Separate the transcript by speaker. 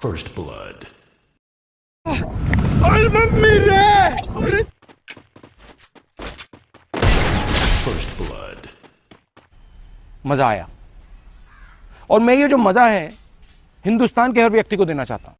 Speaker 1: First blood. First blood.
Speaker 2: मज़ा आया और मैं ये जो मज़ा है, हिंदुस्तान के हर व्यक्ति को देना चाहता हूँ